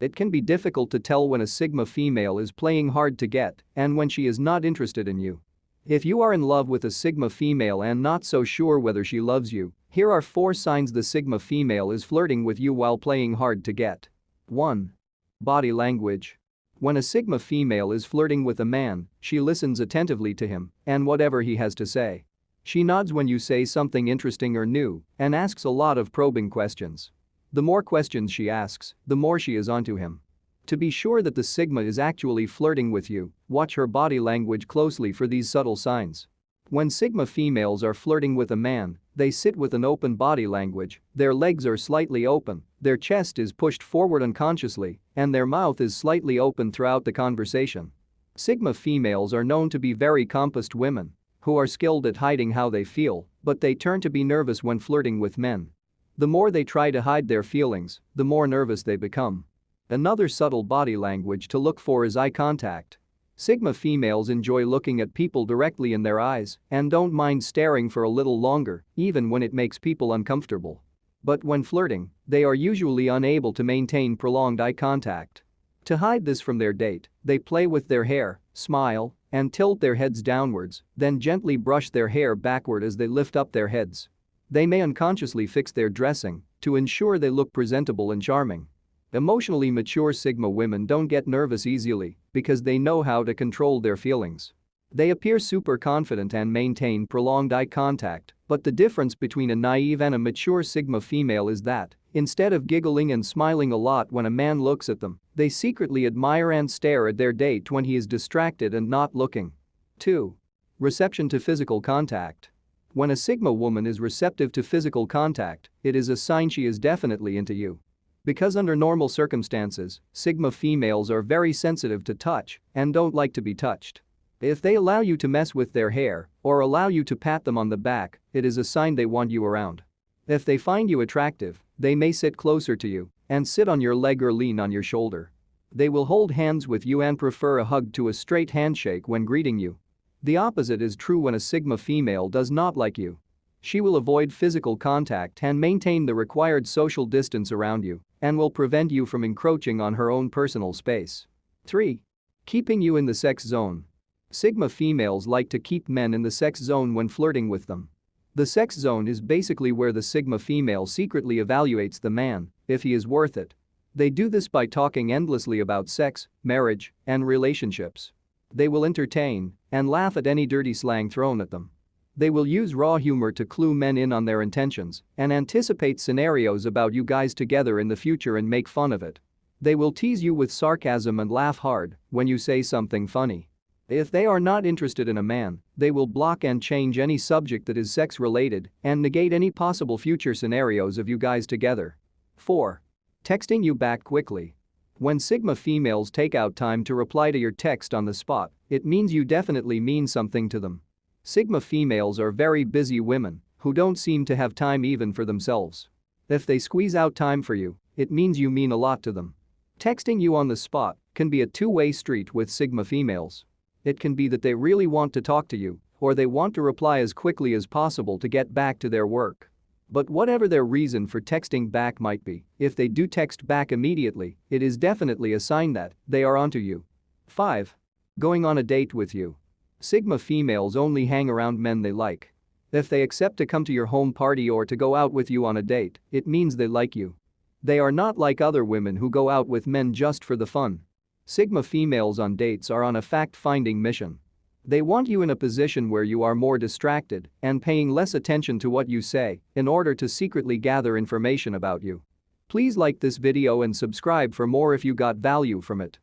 It can be difficult to tell when a Sigma female is playing hard to get and when she is not interested in you. If you are in love with a Sigma female and not so sure whether she loves you, here are 4 signs the Sigma female is flirting with you while playing hard to get. 1. Body language. When a Sigma female is flirting with a man, she listens attentively to him and whatever he has to say. She nods when you say something interesting or new and asks a lot of probing questions. The more questions she asks, the more she is onto him. To be sure that the Sigma is actually flirting with you, watch her body language closely for these subtle signs. When Sigma females are flirting with a man, they sit with an open body language, their legs are slightly open, their chest is pushed forward unconsciously, and their mouth is slightly open throughout the conversation. Sigma females are known to be very composed women who are skilled at hiding how they feel, but they turn to be nervous when flirting with men. The more they try to hide their feelings, the more nervous they become. Another subtle body language to look for is eye contact. Sigma females enjoy looking at people directly in their eyes and don't mind staring for a little longer, even when it makes people uncomfortable. But when flirting, they are usually unable to maintain prolonged eye contact. To hide this from their date, they play with their hair, smile, and tilt their heads downwards, then gently brush their hair backward as they lift up their heads. They may unconsciously fix their dressing to ensure they look presentable and charming. Emotionally mature Sigma women don't get nervous easily because they know how to control their feelings. They appear super confident and maintain prolonged eye contact, but the difference between a naive and a mature Sigma female is that, instead of giggling and smiling a lot when a man looks at them, they secretly admire and stare at their date when he is distracted and not looking. 2. Reception to physical contact. When a Sigma woman is receptive to physical contact, it is a sign she is definitely into you. Because under normal circumstances, Sigma females are very sensitive to touch and don't like to be touched. If they allow you to mess with their hair or allow you to pat them on the back, it is a sign they want you around. If they find you attractive, they may sit closer to you and sit on your leg or lean on your shoulder. They will hold hands with you and prefer a hug to a straight handshake when greeting you. The opposite is true when a Sigma female does not like you. She will avoid physical contact and maintain the required social distance around you and will prevent you from encroaching on her own personal space. 3. Keeping you in the sex zone. Sigma females like to keep men in the sex zone when flirting with them. The sex zone is basically where the Sigma female secretly evaluates the man if he is worth it. They do this by talking endlessly about sex, marriage, and relationships. They will entertain and laugh at any dirty slang thrown at them. They will use raw humor to clue men in on their intentions and anticipate scenarios about you guys together in the future and make fun of it. They will tease you with sarcasm and laugh hard when you say something funny. If they are not interested in a man, they will block and change any subject that is sex related and negate any possible future scenarios of you guys together. 4. Texting you back quickly. When Sigma females take out time to reply to your text on the spot, it means you definitely mean something to them. Sigma females are very busy women who don't seem to have time even for themselves. If they squeeze out time for you, it means you mean a lot to them. Texting you on the spot can be a two-way street with Sigma females. It can be that they really want to talk to you or they want to reply as quickly as possible to get back to their work. But whatever their reason for texting back might be, if they do text back immediately, it is definitely a sign that they are onto you. 5. Going on a date with you. Sigma females only hang around men they like. If they accept to come to your home party or to go out with you on a date, it means they like you. They are not like other women who go out with men just for the fun. Sigma females on dates are on a fact-finding mission. They want you in a position where you are more distracted and paying less attention to what you say in order to secretly gather information about you. Please like this video and subscribe for more if you got value from it.